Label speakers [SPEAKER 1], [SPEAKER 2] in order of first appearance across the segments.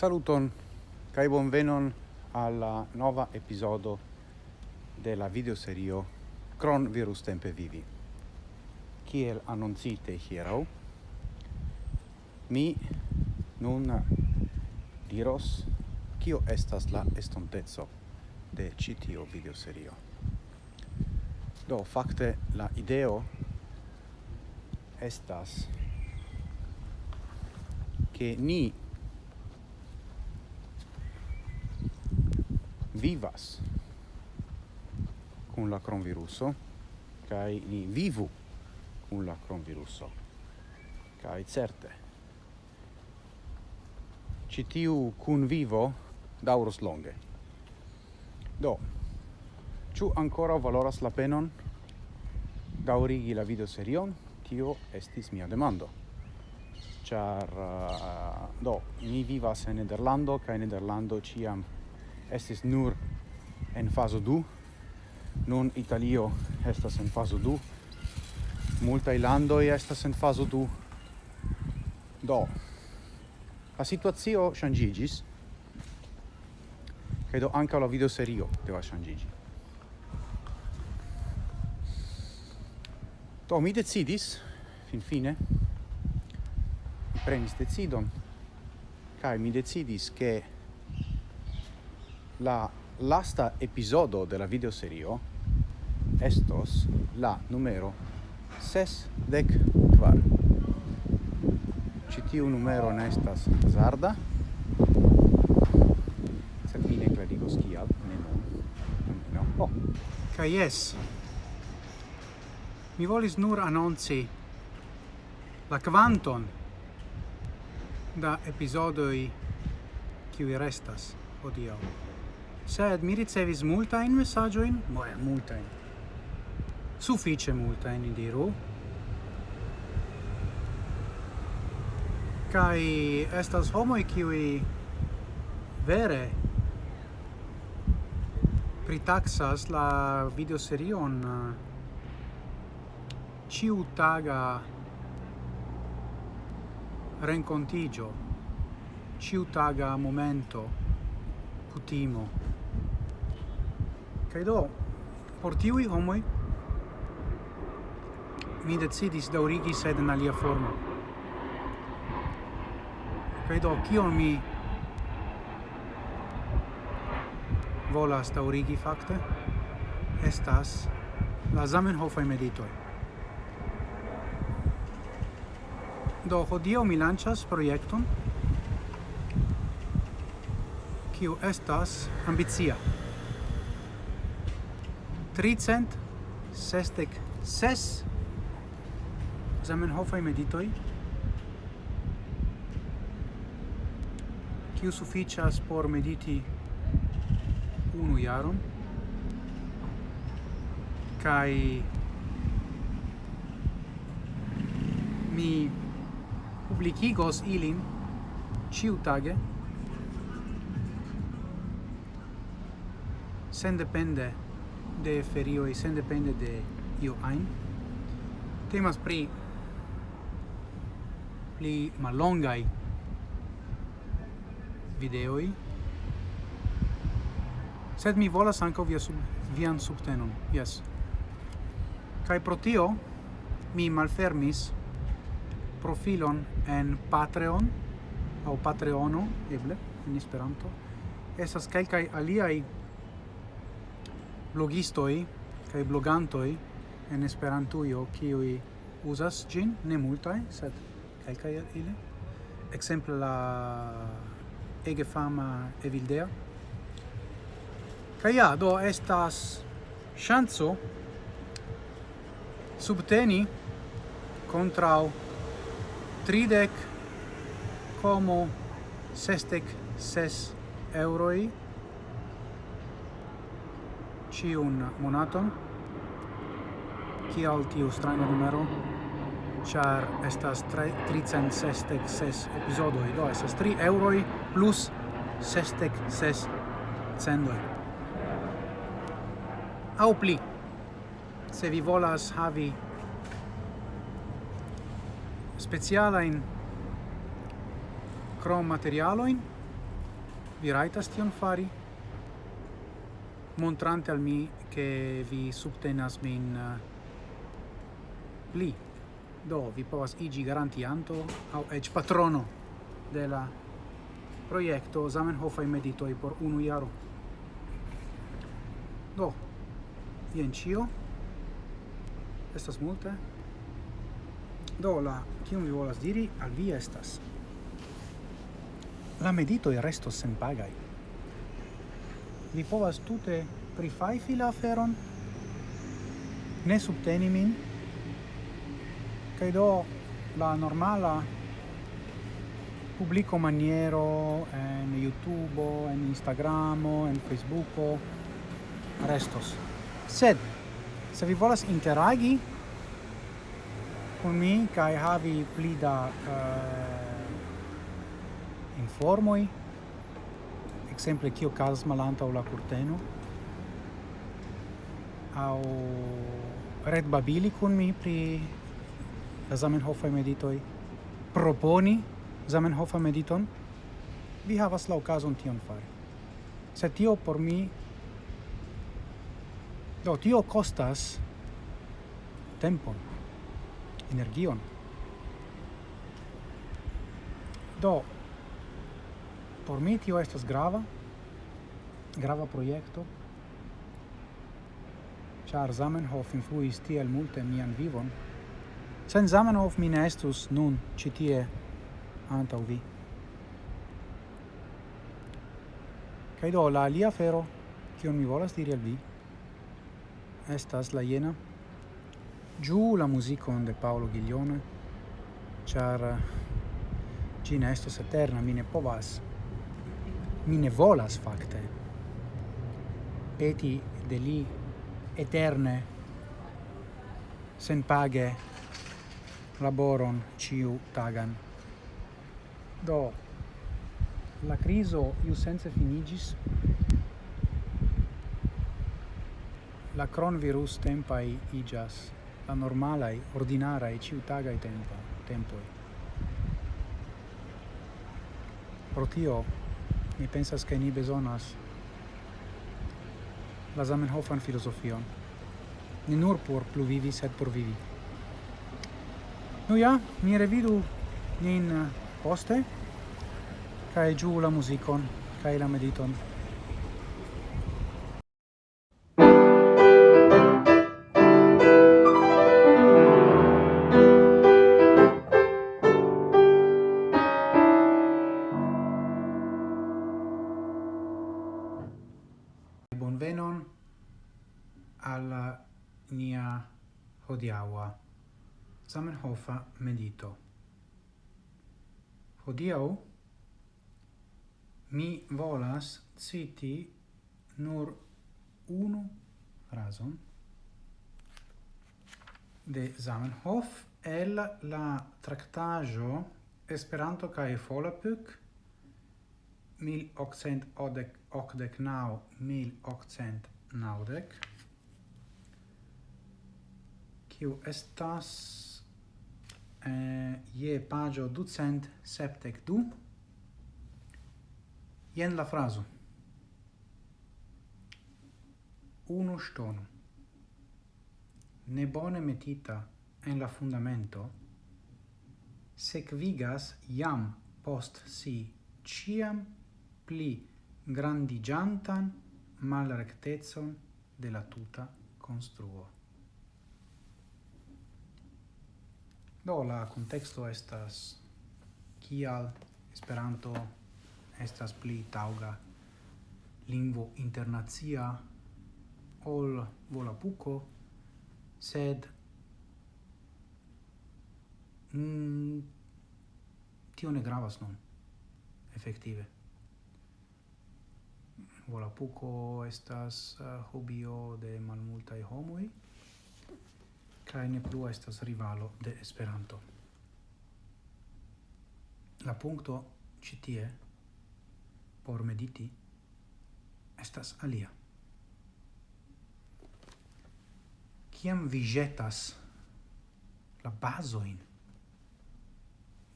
[SPEAKER 1] Saluton kai bonvenon alla nova episodo della videoserio Cron Virus Tempe Vivi. Kiel annoncite hiero mi nun diros kio estas la estontezo de ĉi tiu videoserio. Do fakte la ideo estas che ni vivas con la cronviruso kai ni vivu con la cronviruso kai certe. Citiu kun vivo dauros longe. Do ciu ancora valoras la penon daurigi la video serion? Tio estis mia demando. Char uh, do mi vivas en Nederlando kai Nederlando ciam estis nur en fazo 2 nun Italio estas en fazo 2 multaj landoj estas en fazo 2 do la situacio ŝanĝiĝis. Kaj do ankaŭ la videoserio devas ŝanĝiĝi. Do mi decidis finfine mi prenis decidon. Kai mi decidis che La lasta episodio della videoserio estos la numero sesdec dec quar. tiu numero nestas zarda hazarda. Sed mi ne klarigos kial, ne. No. Oh. ca yes Mi volis nur annonci la quanton da episodoi qui restas odio sed mi ricevis multajn mesaĝojn, moe, multajn, suffice multa in diru, kai estas homo kiuj vere pritaxas la videoserion eh, ciutaga rencontigio ciutaga momento cutimo Kaj do, por tiui homoi, mi decidis daurigi sed en alia formo. Kaj do, kion mi volas daurigi fakte, estas la Zamenhofaj meditoj. Do, hodiaŭ mi lanĉas projekton kiu estas ambicia tricent sestec ses Zamenhofaj meditoi kiu sufiĉas por mediti unu jaron? Kai mi publikigos ilin ciu tage sen depende de ferio e sen depende de io ein Temas pri pli malongai videoi sed mi volas ankaŭ via sub, vian subtenon, yes kai pro tio mi malfermis profilon en Patreon, au Patreono, eble, en Esperanto. esas kelkaj aliaj blogistoi kai blogantoi en Esperantujo kiuj uzas ĝin, ne multaj, sed kelkaj ili. Ekzemple la ege fama Evildea. Kaj ja, do estas ŝanco subteni kontraŭ tridek como sestec ses euroi ciun monaton? Kial tiu stranga numero? Char estas 366 episodoi do estas 3 euroi plus 66 cendoi au pli se vi volas havi specialajn krom materialojn vi raitas tion fari? montrante al mi che vi subtenas min eh, pli. Do, vi povas igi garantianto au ec patrono de la proiecto Zamenhofai Meditoi por unu iaro. Do, jen cio. Estas multe. Do, la, kion vi volas diri, al vi estas. La meditoi restos senpagai vi povas tute prifajfi la aferon, ne subteni min, kaj do la normala publico maniero en YouTube, en Instagramo, en Facebooko restos. Sed, se vi volas interagi con mi kai havi pli da eh, uh, informoi, exemple kio Malanta malantaŭ la curteno au red babili kun mi pri la Zamenhofaj meditoi proponi Zamenhofa mediton? Vi havas la okazon tion fari. Se tio por mi do tio kostas tempon energion. Do Por mi tio estas grava, grava projekto, char Zamenhof influis tiel multe mian vivon. Sen Zamenhof mi ne estus nun citie antau vi. kai do la alia fero kion mi volas diri al vi estas la jena giù la musicon de Paolo Ghiglione, char eh, Gina estos eterna, mine povas, mi ne volas facte peti de li eterne sen page laboron ciu tagan. Do la criso iu sense finigis. La cron virus tempai igas la normalai ordinara ciu tagai tempo tempoi pro tio mi pensas che ni besonas la Zamenhofan filozofion. Ni nur por pluvivi, sed por vivi. Nu ja, mi revidu nin eh, poste, cae giu la musicon, cae la mediton. hodiaua. Zamenhofa medito Hodiau mi volas citi nur unu frazon de Zamenhof el la tractajo Esperanto kaj Volapük 1889 1890 kiu estas eh, je pagio ducent septec du, jen la frazo. Unu stono ne bone metita en la fundamento, sequigas iam post si ciam pli grandigiantan malrectezon de la tuta construo. Do la contexto estas kial Esperanto estas pli tauga lingvo internacia ol volapuko, sed mm, tio ne gravas nun, efektive. Volapuko estas uh, hobio de malmultaj homoj, kaj ne plu estas rivalo de Esperanto. La punkto ĉi tie por mediti estas alia. Kiam vi ĵetas la bazojn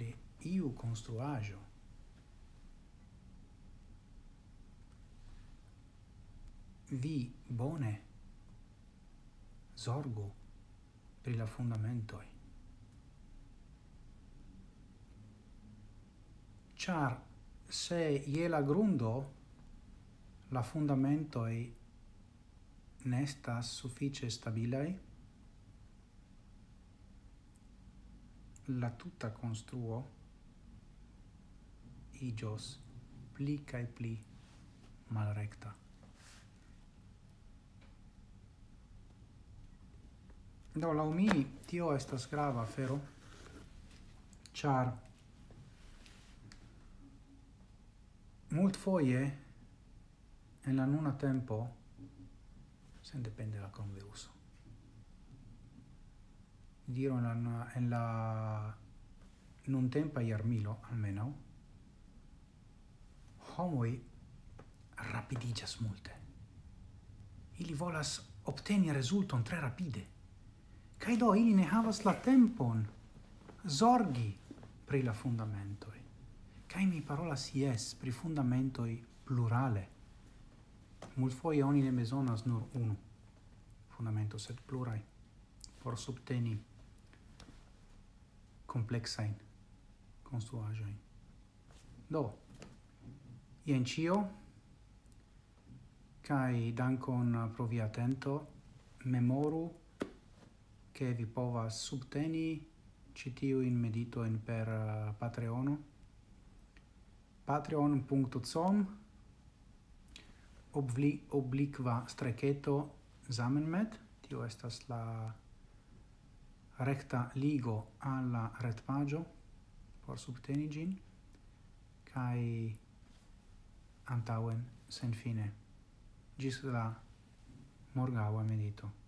[SPEAKER 1] de iu konstruaĵo vi bone zorgu pri la fundamentoi. Char se ie la grundo la fundamentoi nestas suffice stabilai, la tuta construo igios pli cae pli malrecta. Do, lau mi, tio estas grava afero, char mult foie en la nuna tempo sen depende da com uso. Diro en la, en la nun tempa iarmilo, almeno, homoi rapidigas multe. Ili volas obteni resulton tre rapide. Kai do ili ne havas la tempon zorgi pri la fundamentoi. Kai mi parola si es pri fundamentoi plurale. Multfoje oni ne bezonas nur unu fundamento, sed plurai por subteni complexain construajoin. Do, ien cio, cae dankon pro via atento, memoru che vi povas subteni medito en per uh, Patreono. patreon.com obli obliqua streketo Zamenmet, tio estas la recta ligo alla retpagio por subteni gin, kai antauen sen fine. Gis la morgaua medito.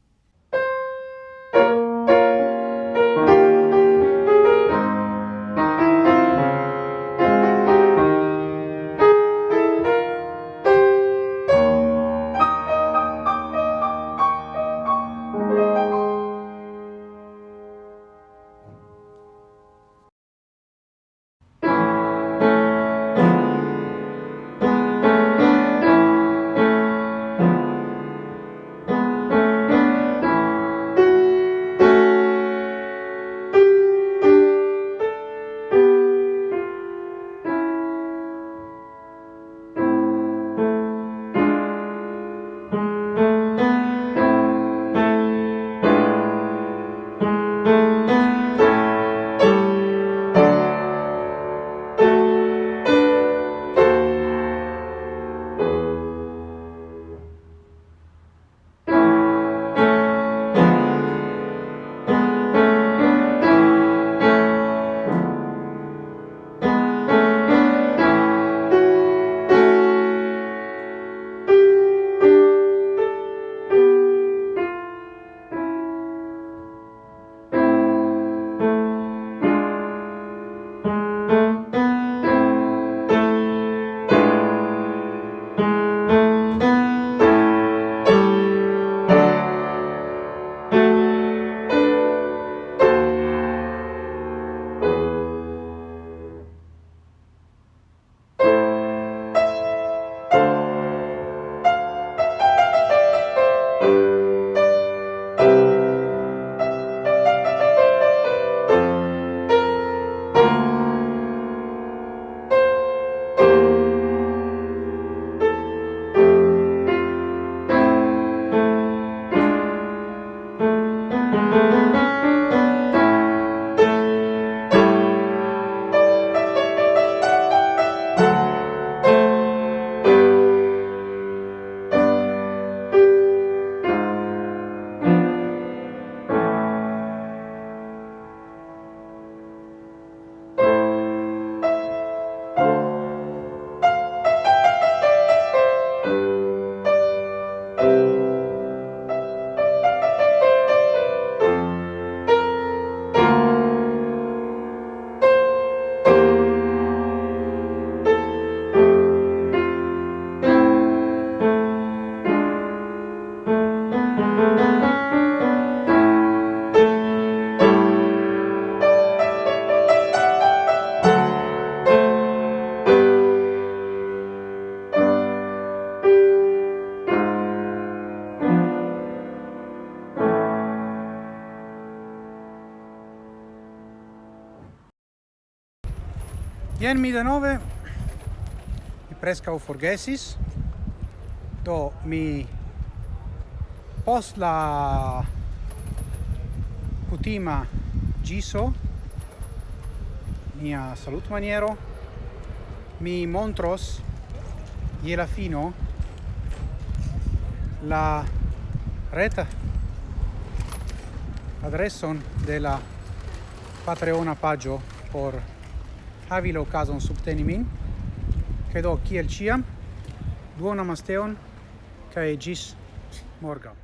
[SPEAKER 1] Jen mi denove. Mi prescau forgesis. Do mi post la cutima giso mia salut maniero mi montros ie la fino la reta adresson de la patreona pagio por havi la okazon subteni min. Che do, kiel ciam. duonan masteon Kai gis morgau.